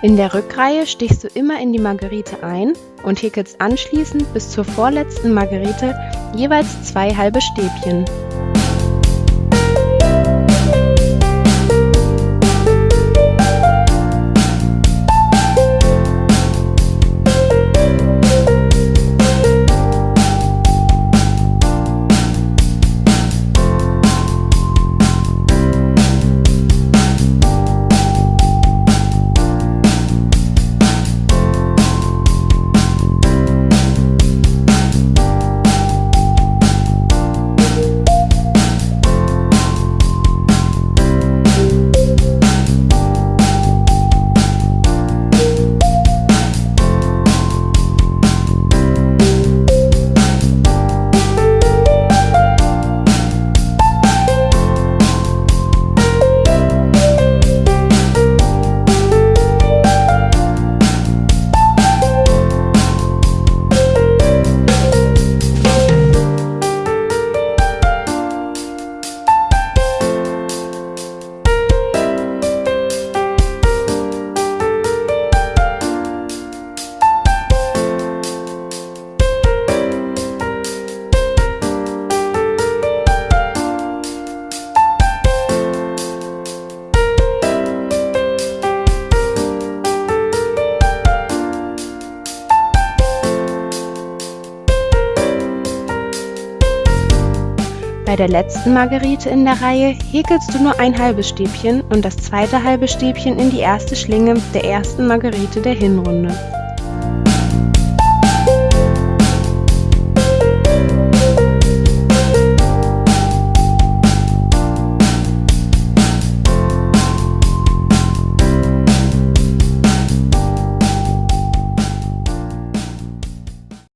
In der Rückreihe stichst du immer in die Margerite ein und häkelst anschließend bis zur vorletzten Margerite jeweils zwei halbe Stäbchen. Bei der letzten Margerite in der Reihe häkelst du nur ein halbes Stäbchen und das zweite halbe Stäbchen in die erste Schlinge der ersten Margerite der Hinrunde.